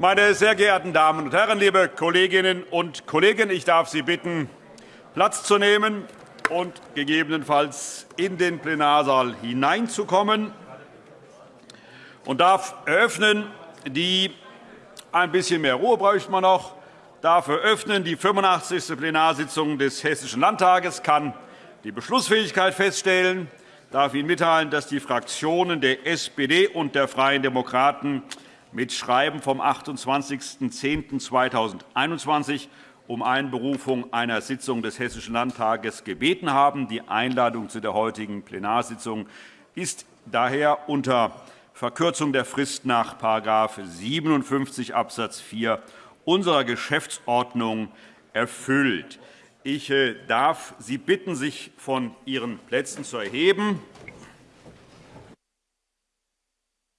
Meine sehr geehrten Damen und Herren, liebe Kolleginnen und Kollegen, ich darf Sie bitten, Platz zu nehmen und gegebenenfalls in den Plenarsaal hineinzukommen und darf eröffnen die ein bisschen mehr Ruhe bräuchte man noch. Darf eröffnen die 85. Plenarsitzung des Hessischen Landtages, kann die Beschlussfähigkeit feststellen, darf Ihnen mitteilen, dass die Fraktionen der SPD und der Freien Demokraten mit Schreiben vom 28.10.2021 um Einberufung einer Sitzung des Hessischen Landtages gebeten haben. Die Einladung zu der heutigen Plenarsitzung ist daher unter Verkürzung der Frist nach § 57 Abs. 4 unserer Geschäftsordnung erfüllt. Ich äh, darf Sie bitten, sich von Ihren Plätzen zu erheben.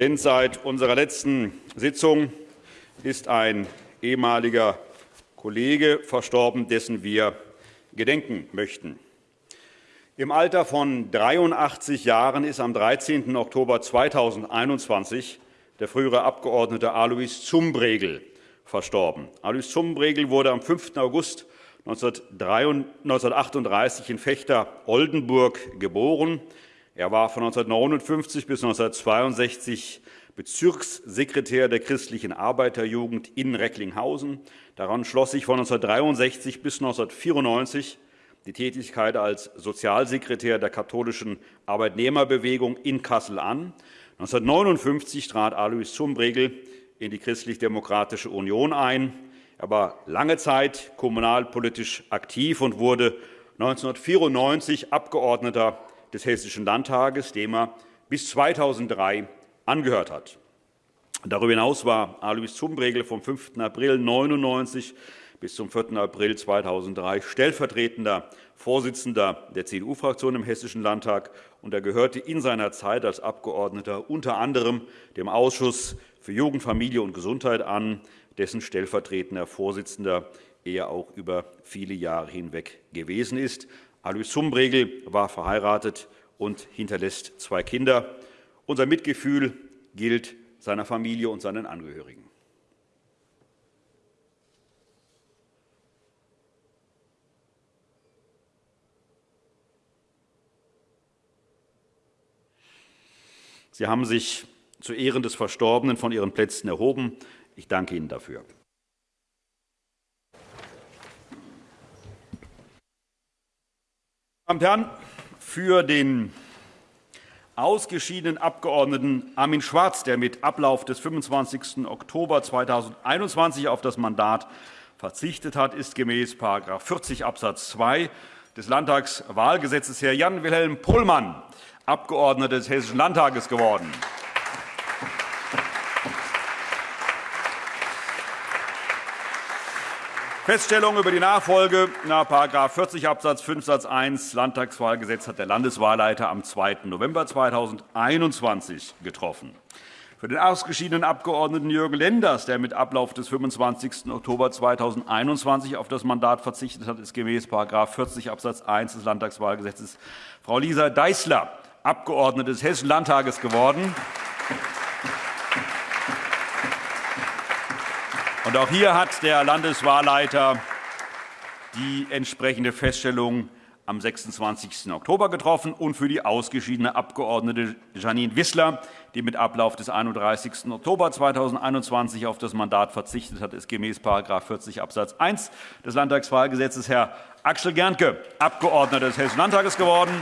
Denn seit unserer letzten Sitzung ist ein ehemaliger Kollege verstorben, dessen wir gedenken möchten. Im Alter von 83 Jahren ist am 13. Oktober 2021 der frühere Abgeordnete Alois Zumbregel verstorben. Alois Zumbregel wurde am 5. August 1938 in Fechter-Oldenburg geboren. Er war von 1959 bis 1962 Bezirkssekretär der christlichen Arbeiterjugend in Recklinghausen. Daran schloss sich von 1963 bis 1994 die Tätigkeit als Sozialsekretär der katholischen Arbeitnehmerbewegung in Kassel an. 1959 trat Alois Zumbregel in die Christlich-Demokratische Union ein. Er war lange Zeit kommunalpolitisch aktiv und wurde 1994 Abgeordneter des Hessischen Landtages, dem er bis 2003 angehört hat. Darüber hinaus war Alois Zumbregel vom 5. April 1999 bis zum 4. April 2003 stellvertretender Vorsitzender der CDU-Fraktion im Hessischen Landtag, und er gehörte in seiner Zeit als Abgeordneter unter anderem dem Ausschuss für Jugend, Familie und Gesundheit an, dessen stellvertretender Vorsitzender er auch über viele Jahre hinweg gewesen ist. Alois Zumbregel war verheiratet und hinterlässt zwei Kinder. Unser Mitgefühl gilt seiner Familie und seinen Angehörigen. Sie haben sich zu Ehren des Verstorbenen von Ihren Plätzen erhoben. Ich danke Ihnen dafür. Meine Damen und Herren, für den ausgeschiedenen Abgeordneten Armin Schwarz, der mit Ablauf des 25. Oktober 2021 auf das Mandat verzichtet hat, ist gemäß § 40 Abs. 2 des Landtagswahlgesetzes Herr Jan-Wilhelm Pohlmann Abgeordneter des Hessischen Landtages geworden. Feststellung über die Nachfolge nach § 40 Abs. 5 Satz 1 Landtagswahlgesetz hat der Landeswahlleiter am 2. November 2021 getroffen. Für den ausgeschiedenen Abgeordneten Jürgen Lenders, der mit Ablauf des 25. Oktober 2021 auf das Mandat verzichtet hat, ist gemäß § 40 Abs. 1 des Landtagswahlgesetzes Frau Lisa Deißler Abgeordnete des Hessischen Landtages geworden. Und auch hier hat der Landeswahlleiter die entsprechende Feststellung am 26. Oktober getroffen und für die ausgeschiedene Abgeordnete Janine Wissler, die mit Ablauf des 31. Oktober 2021 auf das Mandat verzichtet hat, ist gemäß § 40 Abs. 1 des Landtagswahlgesetzes Herr Axel Gerntke Abgeordneter des Hessischen Landtages geworden.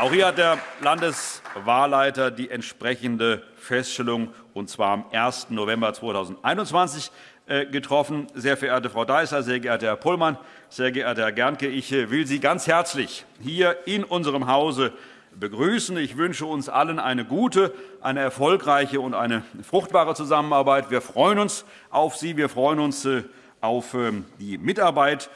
Auch hier hat der Landeswahlleiter die entsprechende Feststellung, und zwar am 1. November 2021, äh, getroffen. Sehr verehrte Frau Deißler, sehr geehrter Herr Pollmann, sehr geehrter Herr Gerncke, ich äh, will Sie ganz herzlich hier in unserem Hause begrüßen. Ich wünsche uns allen eine gute, eine erfolgreiche und eine fruchtbare Zusammenarbeit. Wir freuen uns auf Sie. Wir freuen uns äh, auf ähm, die Mitarbeit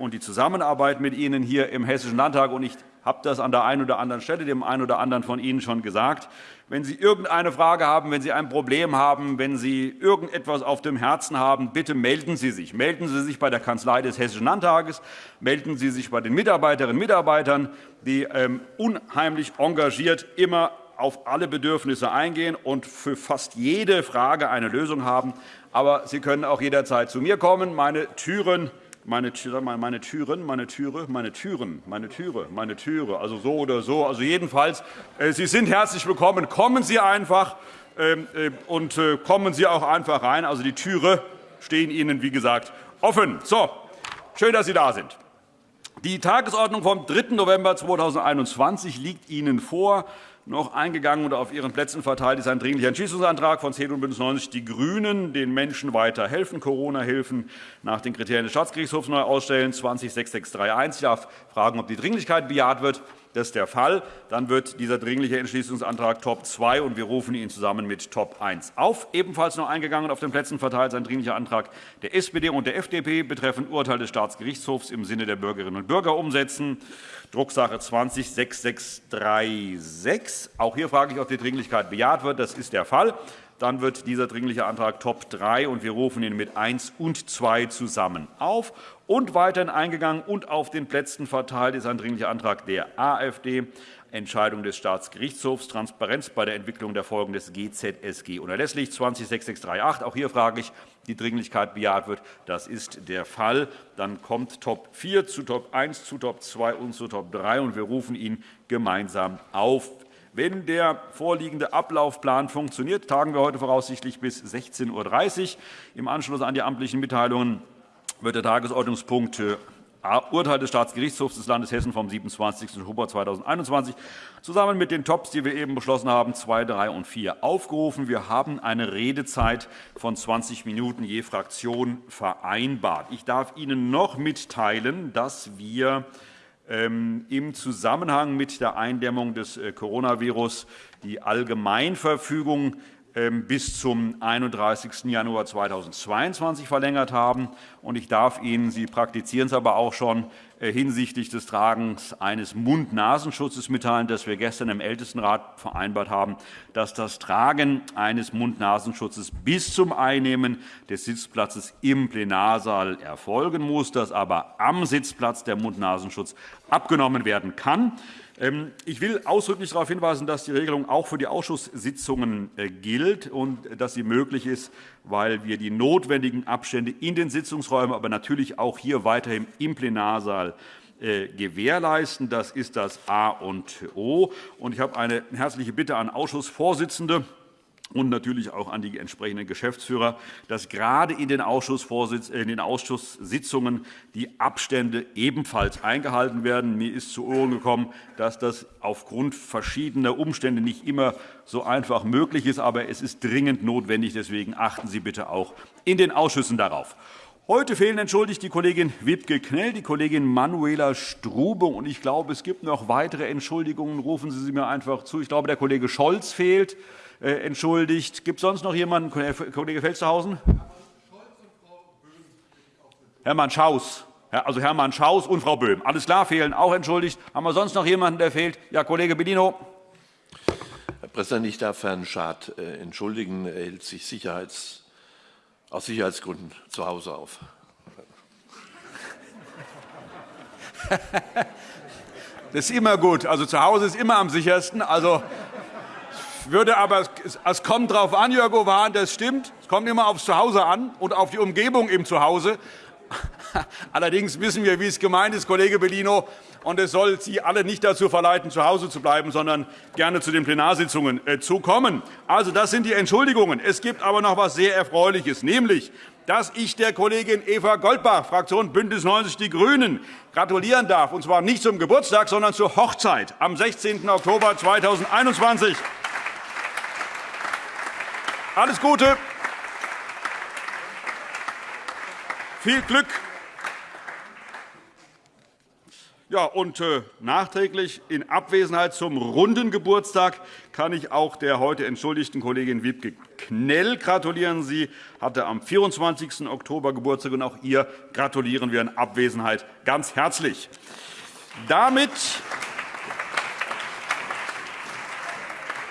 und die Zusammenarbeit mit Ihnen hier im Hessischen Landtag. Ich habe das an der einen oder anderen Stelle dem einen oder anderen von Ihnen schon gesagt. Wenn Sie irgendeine Frage haben, wenn Sie ein Problem haben, wenn Sie irgendetwas auf dem Herzen haben, bitte melden Sie sich. Melden Sie sich bei der Kanzlei des Hessischen Landtages, melden Sie sich bei den Mitarbeiterinnen und Mitarbeitern, die ähm, unheimlich engagiert immer auf alle Bedürfnisse eingehen und für fast jede Frage eine Lösung haben. Aber Sie können auch jederzeit zu mir kommen. Meine Türen meine, meine Türen, meine Türe, meine Türen, meine Türe, meine Türe, also so oder so. Also jedenfalls, äh, Sie sind herzlich willkommen. Kommen Sie einfach ähm, äh, und äh, kommen Sie auch einfach rein. Also die Türe stehen Ihnen, wie gesagt, offen. So, schön, dass Sie da sind. Die Tagesordnung vom 3. November 2021 liegt Ihnen vor noch eingegangen und auf Ihren Plätzen verteilt ist ein Dringlicher Entschließungsantrag von CDU und BÜNDNIS 90 die GRÜNEN, den Menschen weiter helfen, Corona-Hilfen nach den Kriterien des Staatsgerichtshofs neu ausstellen, 206631. Ich darf fragen, ob die Dringlichkeit bejaht wird. Das ist der Fall. Dann wird dieser Dringliche Entschließungsantrag Top 2, und wir rufen ihn zusammen mit Top 1 auf. Ebenfalls noch eingegangen auf den Plätzen verteilt ist ein Dringlicher Antrag der SPD und der FDP betreffend Urteil des Staatsgerichtshofs im Sinne der Bürgerinnen und Bürger umsetzen. Drucksache 20-6636. Auch hier frage ich, ob die Dringlichkeit bejaht wird. Das ist der Fall. Dann wird dieser Dringliche Antrag Top 3, und wir rufen ihn mit 1 und 2 zusammen auf. Und weiterhin eingegangen und auf den Plätzen verteilt ist ein Dringlicher Antrag der AfD, Entscheidung des Staatsgerichtshofs, Transparenz bei der Entwicklung der Folgen des GZSG unerlässlich, 206638. Auch hier frage ich, die Dringlichkeit bejaht wird. Das ist der Fall. Dann kommt Top 4 zu Top 1, zu Top 2 und zu Top 3, und wir rufen ihn gemeinsam auf. Wenn der vorliegende Ablaufplan funktioniert, tagen wir heute voraussichtlich bis 16.30 Uhr. Im Anschluss an die amtlichen Mitteilungen wird der Tagesordnungspunkt äh, Urteil des Staatsgerichtshofs des Landes Hessen vom 27. Oktober 2021 zusammen mit den Tops, die wir eben beschlossen haben, 2, 3 und 4 aufgerufen. Wir haben eine Redezeit von 20 Minuten je Fraktion vereinbart. Ich darf Ihnen noch mitteilen, dass wir im Zusammenhang mit der Eindämmung des äh, Coronavirus die Allgemeinverfügung ähm, bis zum 31. Januar 2022 verlängert haben. Ich darf Ihnen, Sie praktizieren es aber auch schon, äh, hinsichtlich des Tragens eines Mund-Nasenschutzes mitteilen, dass wir gestern im Ältestenrat vereinbart haben, dass das Tragen eines Mund-Nasenschutzes bis zum Einnehmen des Sitzplatzes im Plenarsaal erfolgen muss, dass aber am Sitzplatz der Mund-Nasenschutz abgenommen werden kann. Ähm, ich will ausdrücklich darauf hinweisen, dass die Regelung auch für die Ausschusssitzungen äh, gilt und dass sie möglich ist, weil wir die notwendigen Abstände in den Sitzungsräumen, aber natürlich auch hier weiterhin im Plenarsaal äh, gewährleisten. Das ist das A und O. Ich habe eine herzliche Bitte an Ausschussvorsitzende und natürlich auch an die entsprechenden Geschäftsführer, dass gerade in den, in den Ausschusssitzungen die Abstände ebenfalls eingehalten werden. Mir ist zu Ohren gekommen, dass das aufgrund verschiedener Umstände nicht immer so einfach möglich ist, aber es ist dringend notwendig. Deswegen achten Sie bitte auch in den Ausschüssen darauf. Heute fehlen entschuldigt die Kollegin Wibke Knell, die Kollegin Manuela Strube. Und ich glaube, es gibt noch weitere Entschuldigungen. Rufen Sie sie mir einfach zu. Ich glaube, der Kollege Scholz fehlt. Äh, entschuldigt. Gibt es sonst noch jemanden? Kollege Felstehausen? Hermann Schaus. Also Hermann Schaus und Frau Böhm. Alles klar, fehlen auch entschuldigt. Haben wir sonst noch jemanden, der fehlt? Ja, Kollege Bellino. Herr Präsident, ich darf Herrn Schad äh, entschuldigen. Er hält sich Sicherheits, aus Sicherheitsgründen zu Hause auf. Das ist immer gut. Also zu Hause ist immer am sichersten. Also würde aber, es kommt darauf an, Jörg Owan, das stimmt. Es kommt immer aufs Zuhause an und auf die Umgebung im Zuhause. Allerdings wissen wir, wie es gemeint ist, Kollege Bellino. Und es soll Sie alle nicht dazu verleiten, zu Hause zu bleiben, sondern gerne zu den Plenarsitzungen äh, zu kommen. Also, das sind die Entschuldigungen. Es gibt aber noch etwas sehr Erfreuliches, nämlich dass ich der Kollegin Eva Goldbach, Fraktion BÜNDNIS 90 die GRÜNEN, gratulieren darf, und zwar nicht zum Geburtstag, sondern zur Hochzeit am 16. Oktober 2021. Alles Gute. Viel Glück. Ja, und äh, nachträglich in Abwesenheit zum runden Geburtstag kann ich auch der heute entschuldigten Kollegin Wiebke Knell gratulieren. Sie hatte am 24. Oktober Geburtstag, und auch ihr gratulieren wir in Abwesenheit ganz herzlich. Damit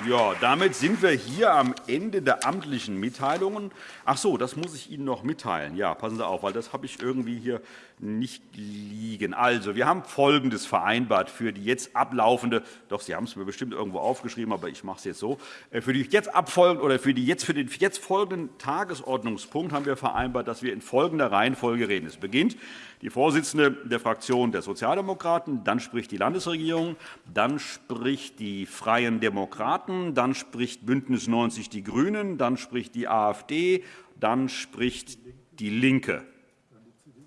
Ja, damit sind wir hier am Ende der amtlichen Mitteilungen. Ach so, das muss ich Ihnen noch mitteilen. Ja, passen Sie auf, weil das habe ich irgendwie hier nicht liegen. Also, wir haben Folgendes vereinbart für die jetzt ablaufende, doch Sie haben es mir bestimmt irgendwo aufgeschrieben, aber ich mache es jetzt so, äh, für die jetzt abfolgende oder für, die jetzt, für den jetzt folgenden Tagesordnungspunkt haben wir vereinbart, dass wir in folgender Reihenfolge reden. Es beginnt die Vorsitzende der Fraktion der Sozialdemokraten, dann spricht die Landesregierung, dann spricht die Freien Demokraten, dann spricht BÜNDNIS 90 die GRÜNEN, dann spricht die AfD, dann spricht DIE LINKE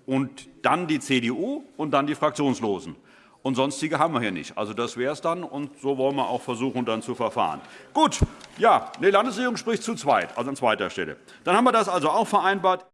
und dann die CDU und dann die Fraktionslosen. Und sonstige haben wir hier nicht. Also das wäre es dann, und so wollen wir auch versuchen, dann zu verfahren. Gut, ja, die Landesregierung spricht zu zweit, also an zweiter Stelle. Dann haben wir das also auch vereinbart.